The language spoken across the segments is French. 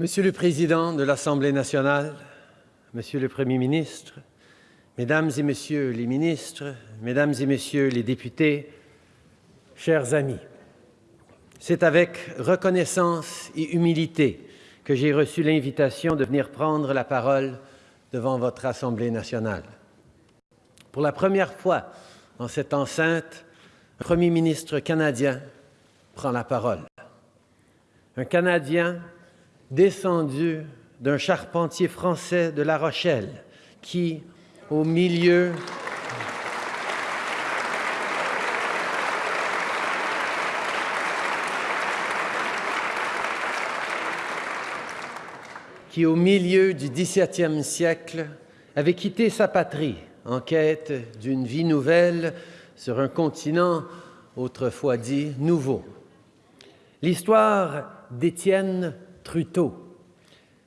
Monsieur le Président de l'Assemblée nationale, Monsieur le Premier ministre, Mesdames et Messieurs les ministres, Mesdames et Messieurs les députés, chers amis, c'est avec reconnaissance et humilité que j'ai reçu l'invitation de venir prendre la parole devant votre Assemblée nationale. Pour la première fois en cette enceinte, un Premier ministre canadien prend la parole. Un Canadien descendu d'un charpentier français de La Rochelle qui, au milieu qui, au milieu du XVIIe siècle, avait quitté sa patrie en quête d'une vie nouvelle sur un continent autrefois dit nouveau. L'histoire d'Étienne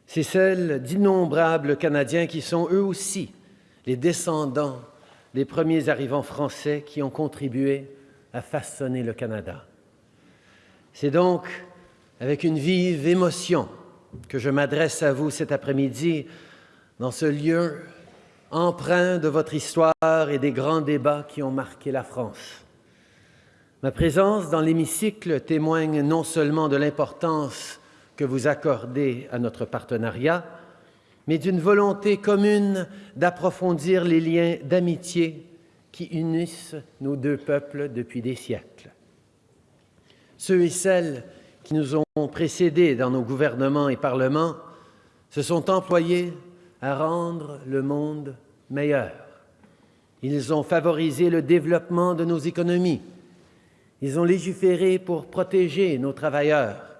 C'est celle d'innombrables Canadiens qui sont eux aussi les descendants des premiers arrivants français qui ont contribué à façonner le Canada. C'est donc avec une vive émotion que je m'adresse à vous cet après-midi dans ce lieu empreint de votre histoire et des grands débats qui ont marqué la France. Ma présence dans l'hémicycle témoigne non seulement de l'importance que vous accordez à notre partenariat, mais d'une volonté commune d'approfondir les liens d'amitié qui unissent nos deux peuples depuis des siècles. Ceux et celles qui nous ont précédés dans nos gouvernements et parlements se sont employés à rendre le monde meilleur. Ils ont favorisé le développement de nos économies. Ils ont légiféré pour protéger nos travailleurs.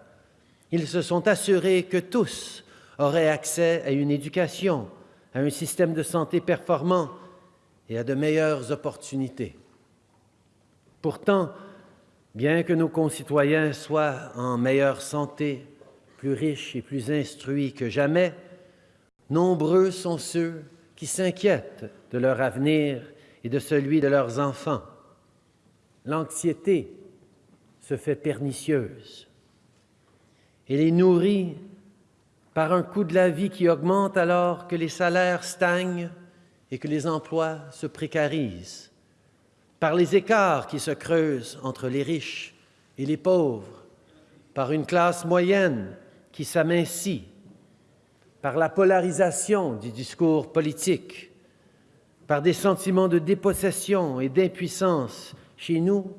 Ils se sont assurés que tous auraient accès à une éducation, à un système de santé performant et à de meilleures opportunités. Pourtant, Bien que nos concitoyens soient en meilleure santé, plus riches et plus instruits que jamais, nombreux sont ceux qui s'inquiètent de leur avenir et de celui de leurs enfants. L'anxiété se fait pernicieuse. Elle est nourrie par un coût de la vie qui augmente alors que les salaires stagnent et que les emplois se précarisent par les écarts qui se creusent entre les riches et les pauvres, par une classe moyenne qui s'amincit, par la polarisation du discours politique, par des sentiments de dépossession et d'impuissance chez nous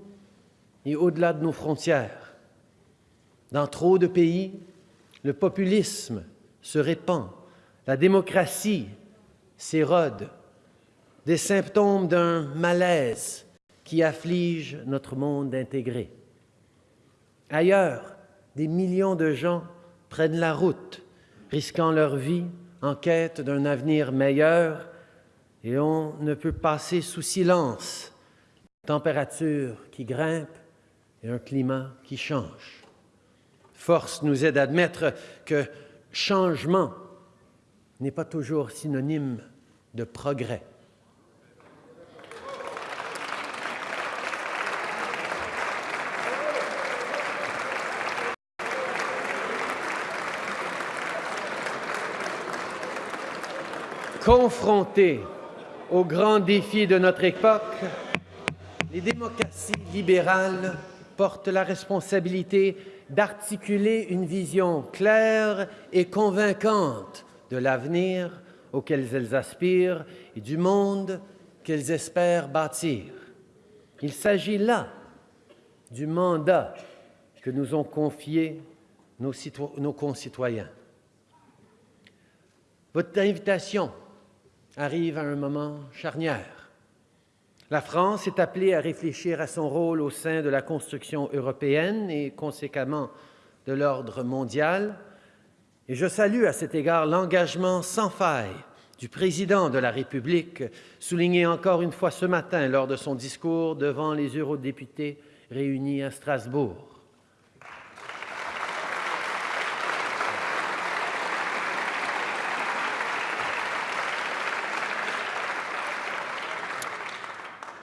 et au-delà de nos frontières. Dans trop de pays, le populisme se répand, la démocratie s'érode, des symptômes d'un malaise qui afflige notre monde intégré. Ailleurs, des millions de gens prennent la route, risquant leur vie en quête d'un avenir meilleur, et on ne peut passer sous silence température qui grimpe et un climat qui change. Force nous aide à admettre que changement n'est pas toujours synonyme de progrès. Confrontés aux grands défis de notre époque, les démocraties libérales portent la responsabilité d'articuler une vision claire et convaincante de l'avenir auquel elles aspirent et du monde qu'elles espèrent bâtir. Il s'agit là du mandat que nous ont confié nos, concitoyens. Votre invitation arrive à un moment charnière. La France est appelée à réfléchir à son rôle au sein de la construction européenne et conséquemment de l'ordre mondial. Et je salue à cet égard l'engagement sans faille du président de la République, souligné encore une fois ce matin lors de son discours devant les eurodéputés réunis à Strasbourg.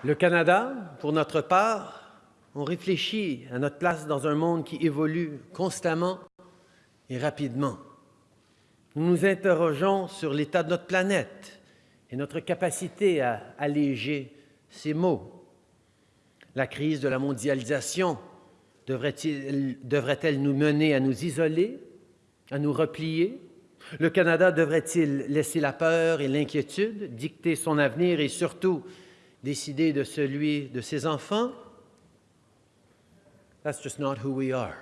Le Canada, pour notre part, on réfléchit à notre place dans un monde qui évolue constamment et rapidement. nous nous interrogeons sur l'état de notre planète et notre capacité à alléger ces maux. La crise de la mondialisation devrait-elle nous mener à nous isoler, à nous replier? Le Canada devrait-il laisser la peur et l'inquiétude dicter son avenir et surtout décider de celui de ses enfants That's just not who we are.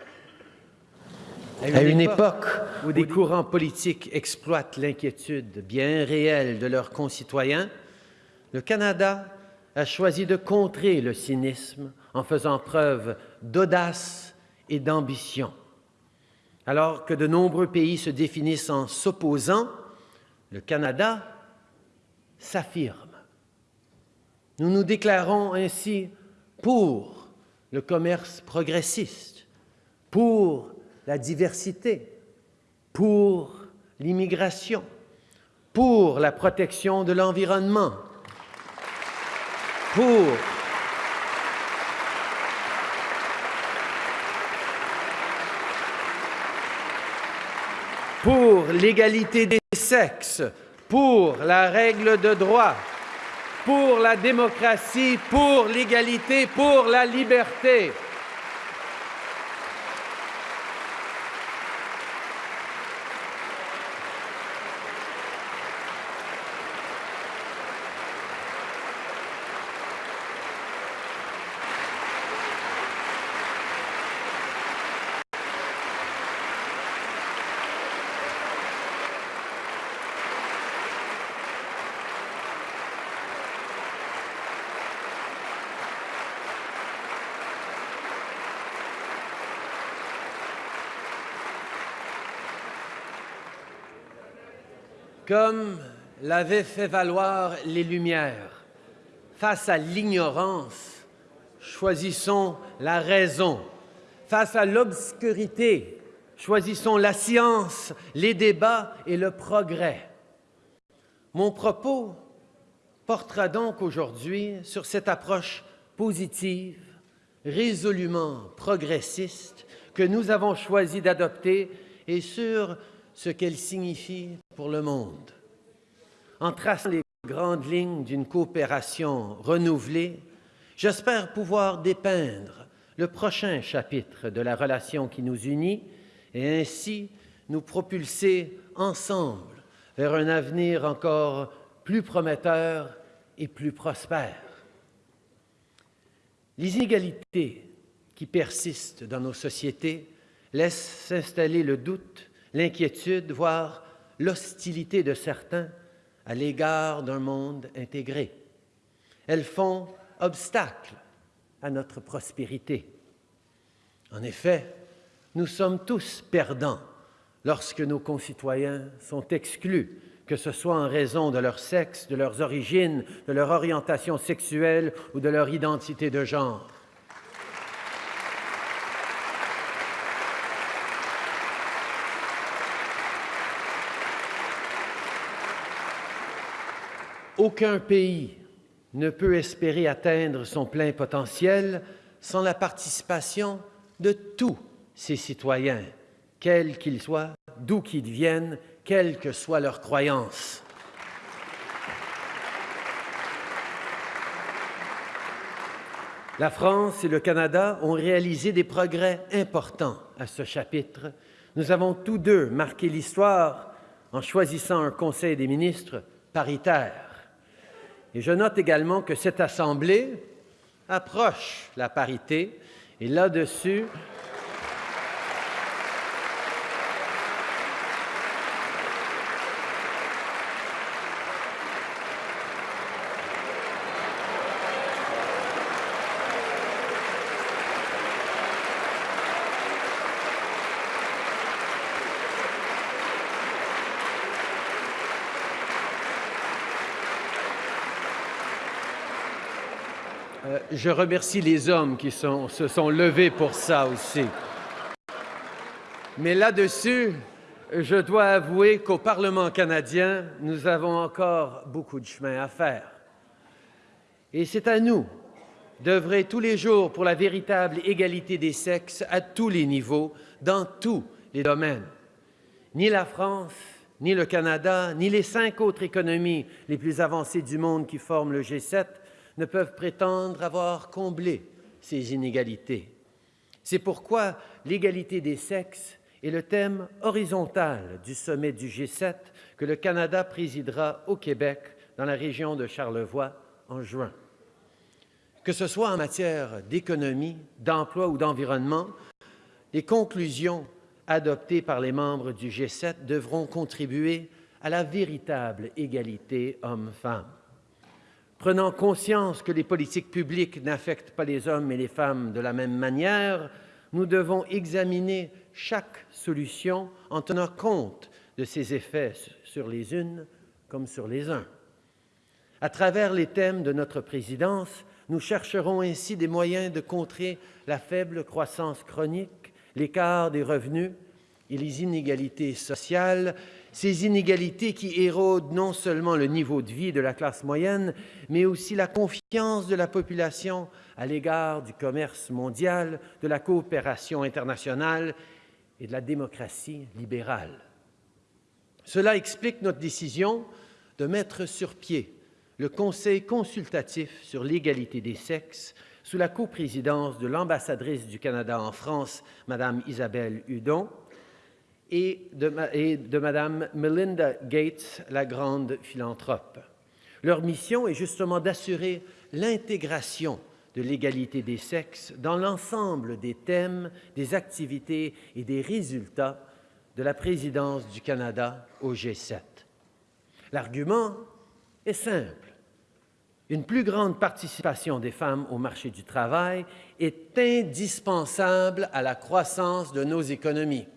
À une, époque où des courants politiques exploitent l'inquiétude bien réelle de leurs concitoyens, le Canada a choisi de contrer le cynisme en faisant preuve d'audace et d'ambition. Alors que de nombreux pays se définissent en s'opposant, le Canada s'affirme. Nous nous déclarons ainsi pour le commerce progressiste, pour la diversité, pour l'immigration, pour la protection de l'environnement, pour l'égalité des sexes, pour la règle de droit, pour la démocratie, pour l'égalité, pour la liberté. Comme l'avaient fait valoir les Lumières, face à l'ignorance, choisissons la raison. Face à l'obscurité, choisissons la science, les débats et le progrès. Mon propos portera donc aujourd'hui sur cette approche positive, résolument progressiste que nous avons choisi d'adopter et sur ce qu'elle signifie le monde. En traçant les grandes lignes d'une coopération renouvelée, j'espère pouvoir dépeindre le prochain chapitre de la relation qui nous unit et ainsi nous propulser ensemble vers un avenir encore plus prometteur et plus prospère. Les inégalités qui persistent dans nos sociétés laissent s'installer le doute l'inquiétude, voire l'hostilité de certains à l'égard d'un monde intégré. Elles font obstacle à notre prospérité. En effet, nous sommes tous perdants lorsque nos concitoyens sont exclus, que ce soit en raison de leur sexe, de leurs origines, de leur orientation sexuelle ou de leur identité de genre. Aucun pays ne peut espérer atteindre son plein potentiel sans la participation de tous ses citoyens, quels qu'ils soient, d'où qu'ils viennent, quelles que soient leurs croyances. La France et le Canada ont réalisé des progrès importants à ce chapitre. Nous avons tous deux marqué l'histoire en choisissant un Conseil des ministres paritaire. Et je note également que cette Assemblée approche la parité et là-dessus, je remercie les hommes qui se sont levés pour ça aussi. Mais là-dessus, je dois avouer qu'au Parlement canadien, nous avons encore beaucoup de chemin à faire. Et c'est à nous d'œuvrer tous les jours pour la véritable égalité des sexes à tous les niveaux, dans tous les domaines. Ni la France, ni le Canada, ni les cinq autres économies les plus avancées du monde qui forment le G7 ne peuvent prétendre avoir comblé ces inégalités. C'est pourquoi l'égalité des sexes est le thème horizontal du sommet du G7 que le Canada présidera au Québec dans la région de Charlevoix en juin. Que ce soit en matière d'économie, d'emploi ou d'environnement, les conclusions adoptées par les membres du G7 devront contribuer à la véritable égalité hommes-femmes. Prenant conscience que les politiques publiques n'affectent pas les hommes et les femmes de la même manière, nous devons examiner chaque solution en tenant compte de ses effets sur les unes comme sur les uns. À travers les thèmes de notre présidence, nous chercherons ainsi des moyens de contrer la faible croissance chronique, l'écart des revenus et les inégalités sociales, ces inégalités qui érodent non seulement le niveau de vie de la classe moyenne, mais aussi la confiance de la population à l'égard du commerce mondial, de la coopération internationale et de la démocratie libérale. Cela explique notre décision de mettre sur pied le Conseil consultatif sur l'égalité des sexes sous la coprésidence de l'ambassadrice du Canada en France, Mme Isabelle Hudon, et de, Mme Melinda Gates, la grande philanthrope. Leur mission est justement d'assurer l'intégration de l'égalité des sexes dans l'ensemble des thèmes, des activités et des résultats de la présidence du Canada au G7. L'argument est simple une plus grande participation des femmes au marché du travail est indispensable à la croissance de nos économies.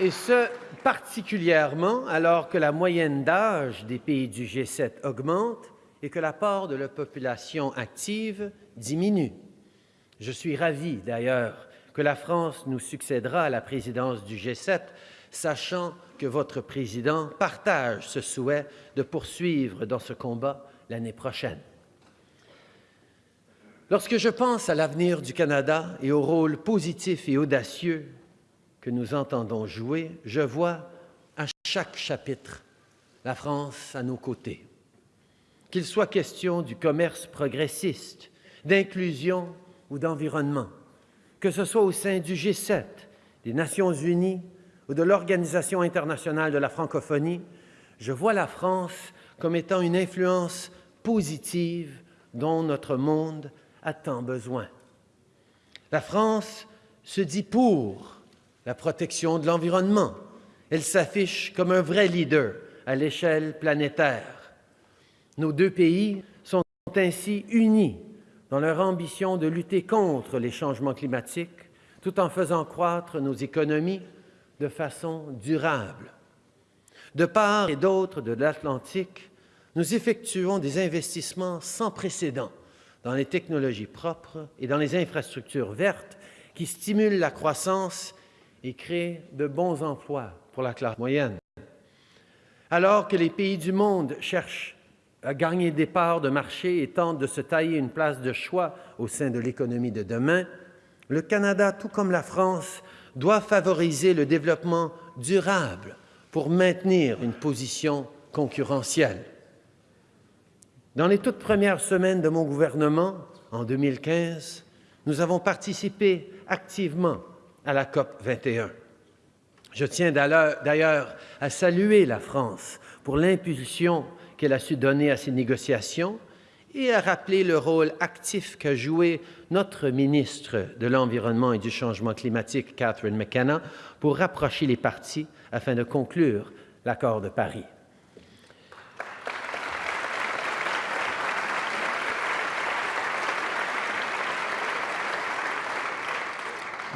Et ce, particulièrement alors que la moyenne d'âge des pays du G7 augmente et que l'apport de la population active diminue. Je suis ravi d'ailleurs que la France nous succédera à la présidence du G7, sachant que votre président partage ce souhait de poursuivre dans ce combat l'année prochaine. Lorsque je pense à l'avenir du Canada et au rôle positif et audacieux que nous entendons jouer, je vois à chaque chapitre la France à nos côtés. Qu'il soit question du commerce progressiste, d'inclusion ou d'environnement, que ce soit au sein du G7, des Nations unies ou de l'Organisation internationale de la francophonie, je vois la France comme étant une influence positive dont notre monde a tant besoin. La France se dit pour la protection de l'environnement. Elle s'affiche comme un vrai leader à l'échelle planétaire. Nos deux pays sont ainsi unis dans leur ambition de lutter contre les changements climatiques, tout en faisant croître nos économies de façon durable. De part et d'autre de l'Atlantique, nous effectuons des investissements sans précédent dans les technologies propres et dans les infrastructures vertes qui stimulent la croissance et créent de bons emplois pour la classe moyenne. Alors que les pays du monde cherchent à gagner des parts de marché et tente de se tailler une place de choix au sein de l'économie de demain, le Canada, tout comme la France, doit favoriser le développement durable pour maintenir une position concurrentielle. Dans les toutes premières semaines de mon gouvernement, en 2015, nous avons participé activement à la COP 21. Je tiens d'ailleurs à saluer la France pour l'impulsion qu'elle a su donner à ces négociations et à rappeler le rôle actif qu'a joué notre ministre de l'Environnement et du Changement climatique, Catherine McKenna, pour rapprocher les parties afin de conclure l'accord de Paris.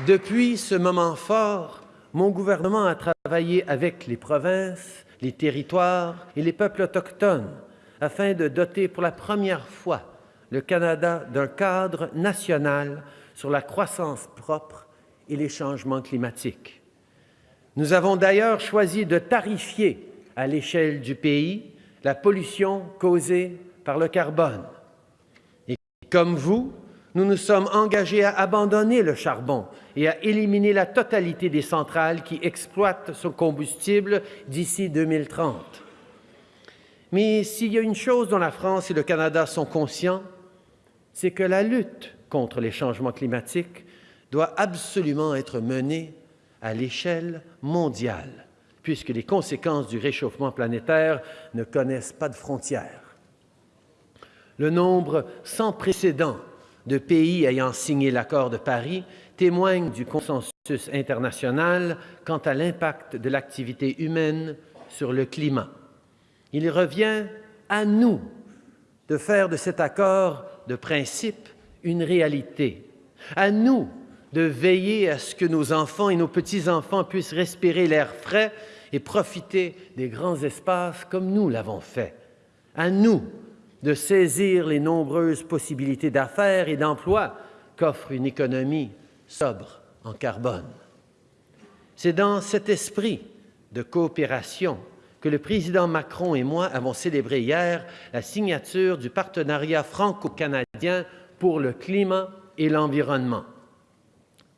Depuis ce moment fort, mon gouvernement a travaillé avec les provinces, les territoires et les peuples autochtones afin de doter pour la première fois le Canada d'un cadre national sur la croissance propre et les changements climatiques. Nous avons d'ailleurs choisi de tarifier à l'échelle du pays la pollution causée par le carbone. Et comme vous, nous nous sommes engagés à abandonner le charbon et à éliminer la totalité des centrales qui exploitent ce combustible d'ici 2030. Mais s'il y a une chose dont la France et le Canada sont conscients, c'est que la lutte contre les changements climatiques doit absolument être menée à l'échelle mondiale, puisque les conséquences du réchauffement planétaire ne connaissent pas de frontières. Le nombre sans précédent de pays ayant signé l'accord de Paris témoigne du consensus international quant à l'impact de l'activité humaine sur le climat. Il revient à nous de faire de cet accord de principe une réalité, à nous de veiller à ce que nos enfants et nos petits-enfants puissent respirer l'air frais et profiter des grands espaces comme nous l'avons fait, à nous de saisir les nombreuses possibilités d'affaires et d'emploi qu'offre une économie sobre en carbone. C'est dans cet esprit de coopération que le président Macron et moi avons célébré hier la signature du partenariat franco-canadien pour le climat et l'environnement.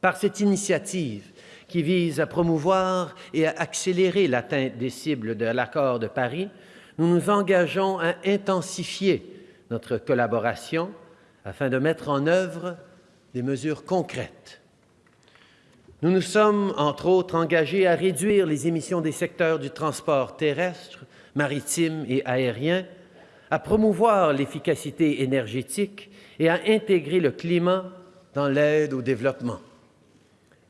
Par cette initiative qui vise à promouvoir et à accélérer l'atteinte des cibles de l'accord de Paris, nous nous engageons à intensifier notre collaboration afin de mettre en œuvre des mesures concrètes. Nous nous sommes, entre autres, engagés à réduire les émissions des secteurs du transport terrestre, maritime et aérien, à promouvoir l'efficacité énergétique et à intégrer le climat dans l'aide au développement.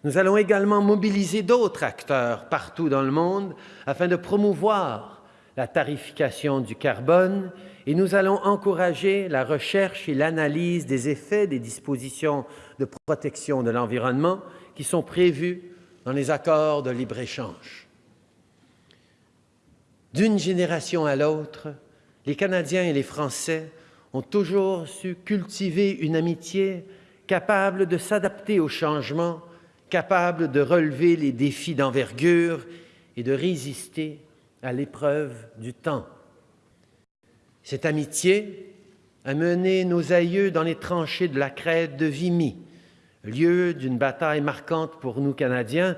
Nous allons également mobiliser d'autres acteurs partout dans le monde afin de promouvoir la tarification du carbone et nous allons encourager la recherche et l'analyse des effets des dispositions de protection de l'environnement sont prévues dans les accords de libre-échange. D'une génération à l'autre, les Canadiens et les Français ont toujours su cultiver une amitié capable de s'adapter aux changements, capable de relever les défis d'envergure et de résister à l'épreuve du temps. Cette amitié a mené nos aïeux dans les tranchées de la crête de Vimy, lieu d'une bataille marquante pour nous Canadiens,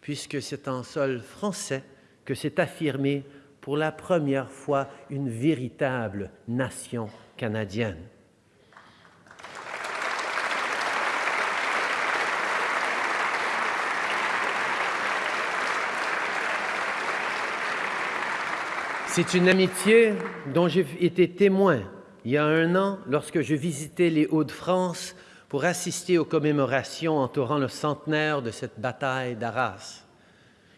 puisque c'est en sol français que s'est affirmée pour la première fois une véritable nation canadienne. C'est une amitié dont j'ai été témoin il y a un an lorsque je visitais les Hauts-de-France pour assister aux commémorations entourant le centenaire de cette bataille d'Arras.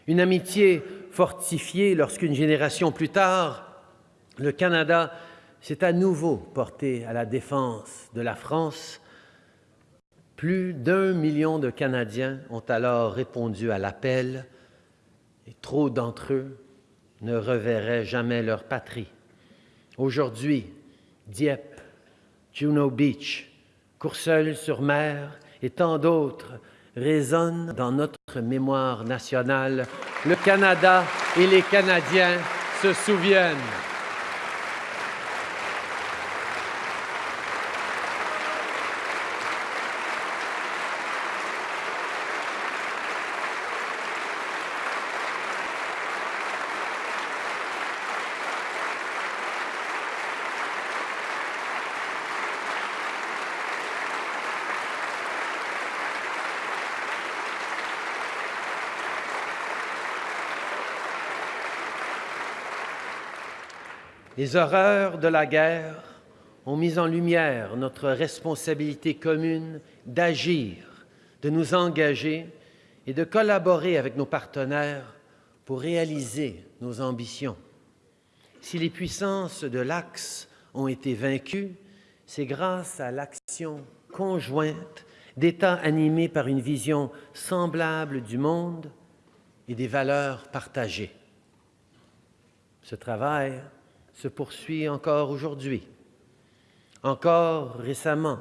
Une amitié fortifiée lorsqu'une génération plus tard, le Canada s'est à nouveau porté à la défense de la France. Plus d'un million de Canadiens ont alors répondu à l'appel et trop d'entre eux ne reverraient jamais leur patrie. Aujourd'hui, Dieppe, Juno Beach, Courseulles-sur-Mer et tant d'autres résonnent dans notre mémoire nationale. Le Canada et les Canadiens se souviennent. Les horreurs de la guerre ont mis en lumière notre responsabilité commune d'agir, de nous engager et de collaborer avec nos partenaires pour réaliser nos ambitions. Si les puissances de l'Axe ont été vaincues, c'est grâce à l'action conjointe d'États animés par une vision semblable du monde et des valeurs partagées. Ce travail se poursuit encore aujourd'hui. Encore récemment,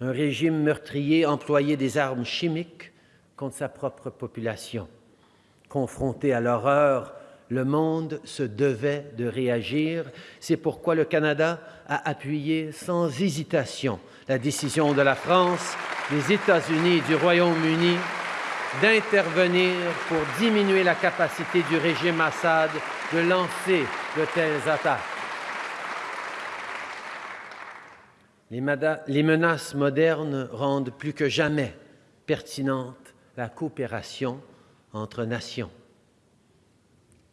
un régime meurtrier employait des armes chimiques contre sa propre population. Confronté à l'horreur Le monde se devait de réagir. C'est pourquoi le Canada a appuyé sans hésitation la décision de la France, des États-Unis et du Royaume-Uni d'intervenir pour diminuer la capacité du régime Assad de lancer de telles attaques. Les menaces modernes rendent plus que jamais pertinente la coopération entre nations.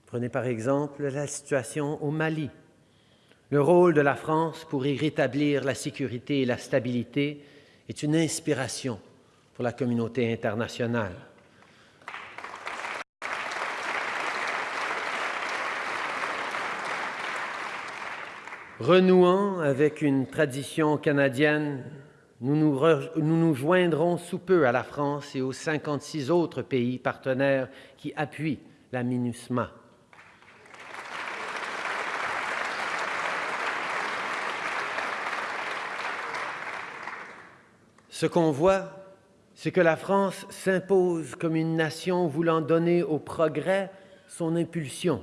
Prenez par exemple la situation au Mali. Le rôle de la France pour y rétablir la sécurité et la stabilité est une inspiration pour la communauté internationale. Renouant avec une tradition canadienne, nous nous, joindrons sous peu à la France et aux 56 autres pays partenaires qui appuient la MINUSMA. Ce qu'on voit, c'est que la France s'impose comme une nation voulant donner au progrès son impulsion,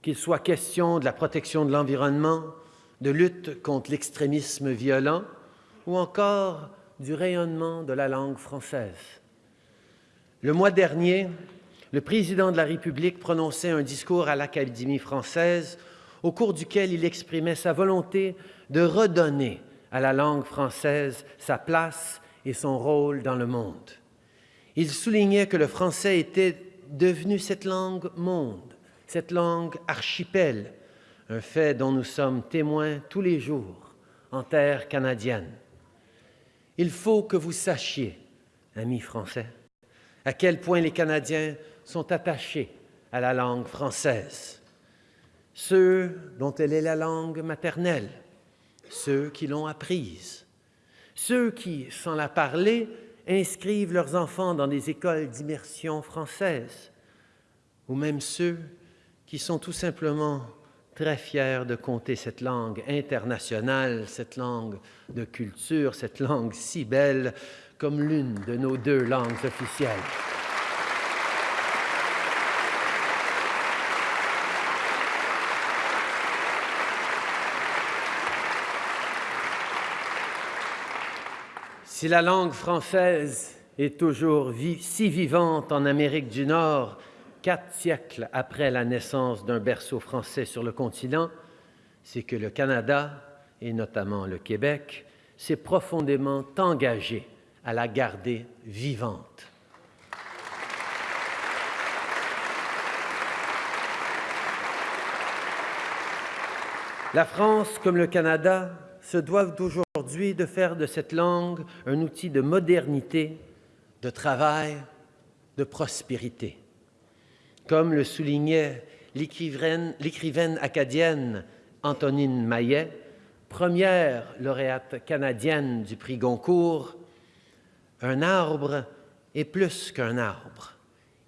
qu'il soit question de la protection de l'environnement, de lutte contre l'extrémisme violent ou encore du rayonnement de la langue française. Le mois dernier, le président de la République prononçait un discours à l'Académie française au cours duquel il exprimait sa volonté de redonner à la langue française sa place et son rôle dans le monde. Il soulignait que le français était devenu cette langue monde, cette langue archipel, un fait dont nous sommes témoins tous les jours en terre canadienne. Il faut que vous sachiez, amis français, à quel point les Canadiens sont attachés à la langue française. Ceux dont elle est la langue maternelle, ceux qui l'ont apprise, ceux qui, sans la parler, inscrivent leurs enfants dans des écoles d'immersion française, ou même ceux qui sont tout simplement très fier de compter cette langue internationale, cette langue de culture, cette langue si belle comme l'une de nos deux langues officielles. Si la langue française est toujours si vivante en Amérique du Nord quatre siècles après la naissance d'un berceau français sur le continent, c'est que le Canada, et notamment le Québec, s'est profondément engagé à la garder vivante. La France, comme le Canada, se doivent aujourd'hui de faire de cette langue un outil de modernité, de travail, de prospérité. Comme le soulignait l'écrivaine acadienne Antonine Maillet, première lauréate canadienne du prix Goncourt, un arbre est plus qu'un arbre.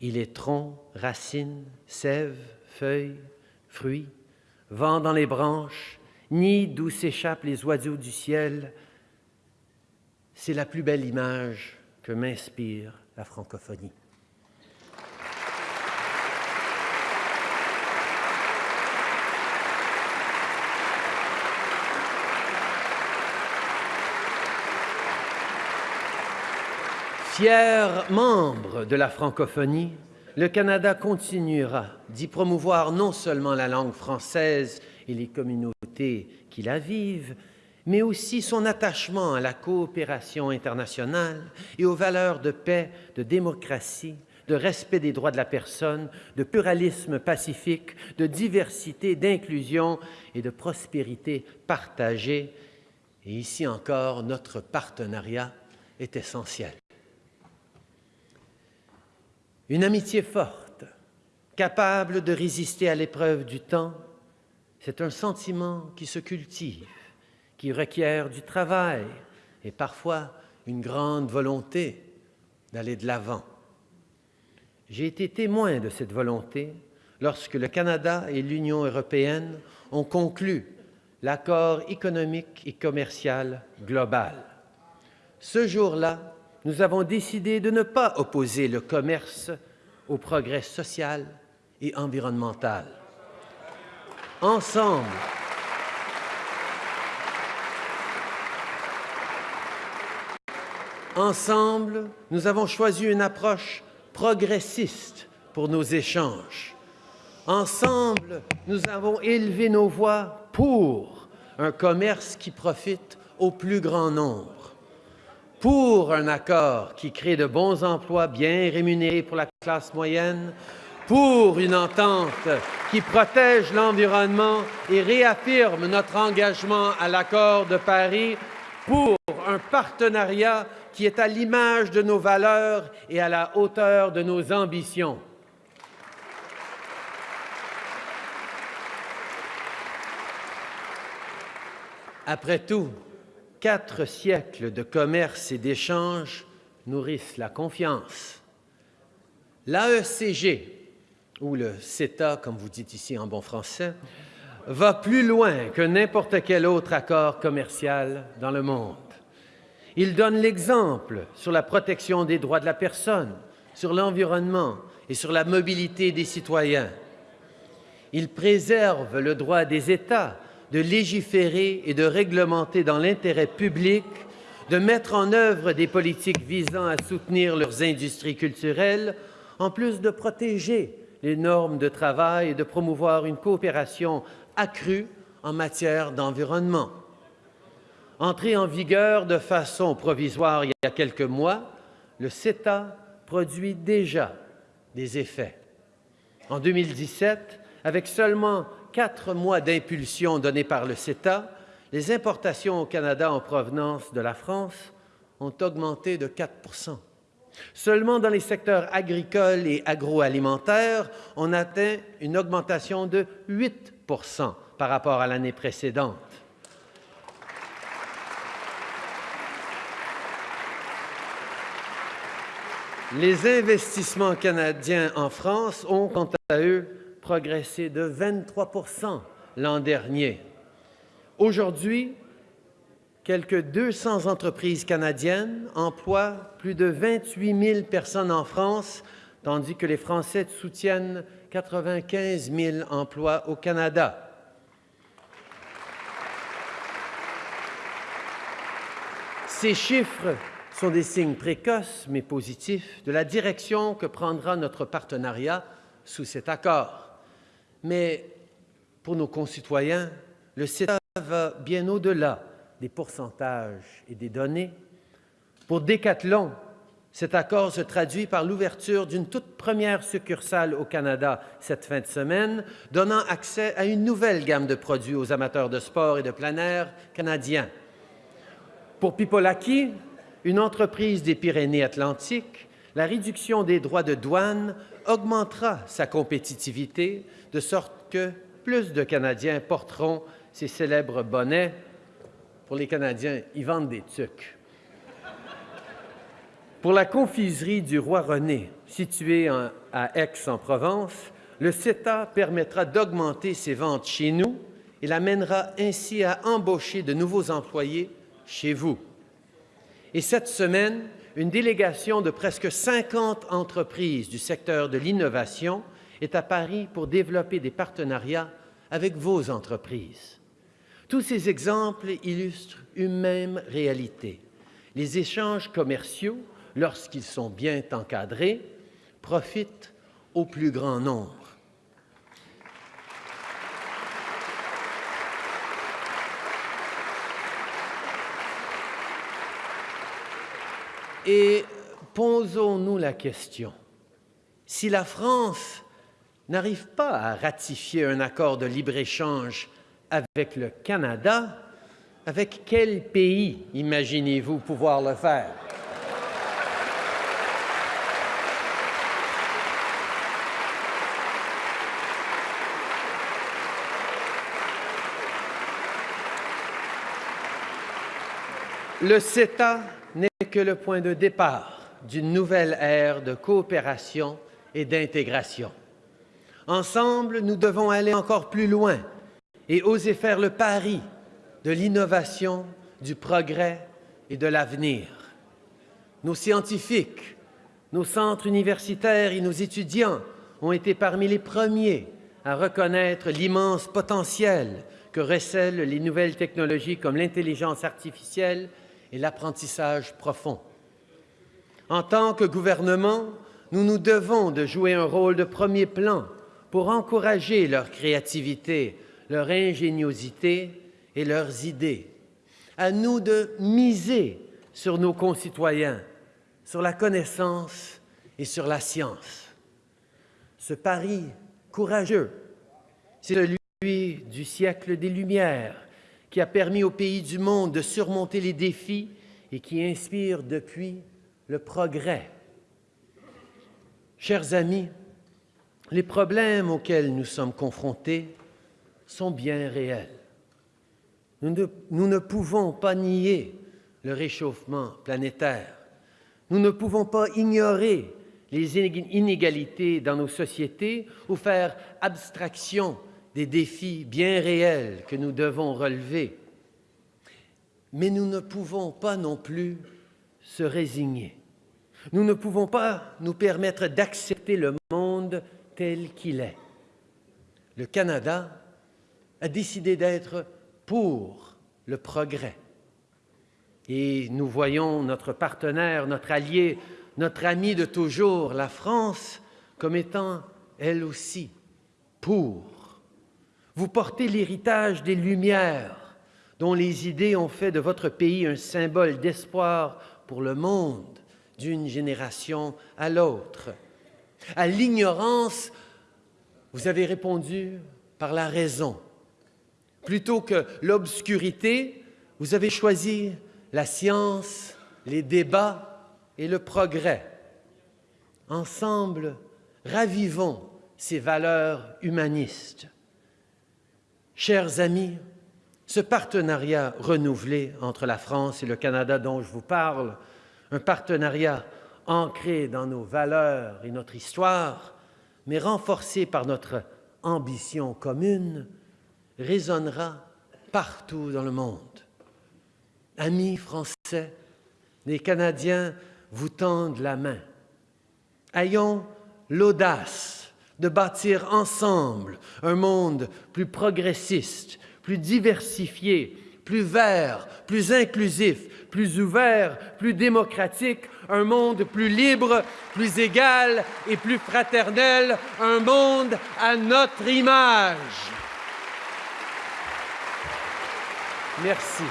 Il est tronc, racines, sève, feuilles, fruits, vent dans les branches, nid d'où s'échappent les oiseaux du ciel. C'est la plus belle image que m'inspire la francophonie. Fier membre de la francophonie, le Canada continuera d'y promouvoir non seulement la langue française et les communautés qui la vivent, mais aussi son attachement à la coopération internationale et aux valeurs de paix, de démocratie, de respect des droits de la personne, de pluralisme pacifique, de diversité, d'inclusion et de prospérité partagée. Et ici encore, notre partenariat est essentiel. Une amitié forte, capable de résister à l'épreuve du temps, c'est un sentiment qui se cultive, qui requiert du travail et parfois une grande volonté d'aller de l'avant. J'ai été témoin de cette volonté lorsque le Canada et l'Union européenne ont conclu l'accord économique et commercial global. Ce jour-là, nous avons décidé de ne pas opposer le commerce au progrès social et environnementale. Ensemble, Ensemble, nous avons choisi une approche progressiste pour nos échanges. Ensemble, nous avons élevé nos voix pour un commerce qui profite au plus grand nombre, pour un accord qui crée de bons emplois bien rémunérés pour la classe moyenne, pour une entente qui protège l'environnement et réaffirme notre engagement à l'accord de Paris, pour un partenariat qui est à l'image de nos valeurs et à la hauteur de nos ambitions. Après tout, quatre siècles de commerce et d'échanges nourrissent la confiance. L'AECG, ou le CETA, comme vous dites ici en bon français, va plus loin que n'importe quel autre accord commercial dans le monde. Il donne l'exemple sur la protection des droits de la personne, sur l'environnement et sur la mobilité des citoyens. Il préserve le droit des États de légiférer et de réglementer dans l'intérêt public, de mettre en œuvre des politiques visant à soutenir leurs industries culturelles, en plus de protéger les normes de travail et de promouvoir une coopération accrue en matière d'environnement. Entré en vigueur de façon provisoire il y a quelques mois, le CETA produit déjà des effets. En 2017, avec seulement quatre mois d'impulsion donnés par le CETA, les importations au Canada en provenance de la France ont augmenté de 4% Seulement dans les secteurs agricoles et agroalimentaires, on atteint une augmentation de 8% par rapport à l'année précédente. Les investissements canadiens en France ont, quant à eux, progressé de 23% l'an dernier. Aujourd'hui, quelques 200 entreprises canadiennes emploient plus de 28 000 personnes en France, tandis que les Français soutiennent 95 000 emplois au Canada. Ces chiffres sont des signes précoces mais positifs de la direction que prendra notre partenariat sous cet accord. Mais pour nos concitoyens, le CETA va bien au-delà des pourcentages et des données. Pour Decathlon, cet accord se traduit par l'ouverture d'une toute première succursale au Canada cette fin de semaine, donnant accès à une nouvelle gamme de produits aux amateurs de sport et de plein air canadiens. Pour Pipolaki, une entreprise des Pyrénées-Atlantiques, la réduction des droits de douane augmentera sa compétitivité de sorte que plus de Canadiens porteront ces célèbres bonnets. Pour les Canadiens, ils vendent des tucs. Pour la confiserie du roi René, située à Aix-en-Provence, le CETA permettra d'augmenter ses ventes chez nous et l'amènera ainsi à embaucher de nouveaux employés chez vous. Et cette semaine, une délégation de presque 50 entreprises du secteur de l'innovation est à Paris pour développer des partenariats avec vos entreprises. Tous ces exemples illustrent une même réalité. Les échanges commerciaux, lorsqu'ils sont bien encadrés, profitent au plus grand nombre. Et posons-nous la question, si la France n'arrive pas à ratifier un accord de libre-échange avec le Canada, avec quel pays imaginez-vous pouvoir le faire? Le CETA que le point de départ d'une nouvelle ère de coopération et d'intégration. Ensemble, nous devons aller encore plus loin et oser faire le pari de l'innovation, du progrès et de l'avenir. Nos scientifiques, nos centres universitaires et nos étudiants ont été parmi les premiers à reconnaître l'immense potentiel que recèlent les nouvelles technologies comme l'intelligence artificielle et l'apprentissage profond. En tant que gouvernement, nous nous devons de jouer un rôle de premier plan pour encourager leur créativité, leur ingéniosité et leurs idées. À nous de miser sur nos concitoyens, sur la connaissance et sur la science. Ce pari courageux, c'est celui du siècle des Lumières qui a permis aux pays du monde de surmonter les défis et qui inspire depuis le progrès. Chers amis, les problèmes auxquels nous sommes confrontés sont bien réels. Nous ne, pouvons pas nier le réchauffement planétaire. Nous ne pouvons pas ignorer les inégalités dans nos sociétés ou faire abstraction des défis bien réels que nous devons relever. Mais nous ne pouvons pas non plus se résigner. Nous ne pouvons pas nous permettre d'accepter le monde tel qu'il est. Le Canada a décidé d'être pour le progrès. Et nous voyons notre partenaire, notre allié, notre ami de toujours, la France, comme étant, elle aussi, pour. Vous portez l'héritage des Lumières, dont les idées ont fait de votre pays un symbole d'espoir pour le monde d'une génération à l'autre. À l'ignorance, vous avez répondu par la raison. Plutôt que l'obscurité, vous avez choisi la science, les débats et le progrès. Ensemble, ravivons ces valeurs humanistes. Chers amis, ce partenariat renouvelé entre la France et le Canada dont je vous parle un partenariat ancré dans nos valeurs et notre histoire, mais renforcé par notre ambition commune, résonnera partout dans le monde. Amis français, les Canadiens vous tendent la main. Ayons l'audace de bâtir ensemble un monde plus progressiste, plus diversifié, plus vert, plus inclusif, plus ouvert, plus démocratique, un monde plus libre, plus égal et plus fraternel, un monde à notre image. Merci.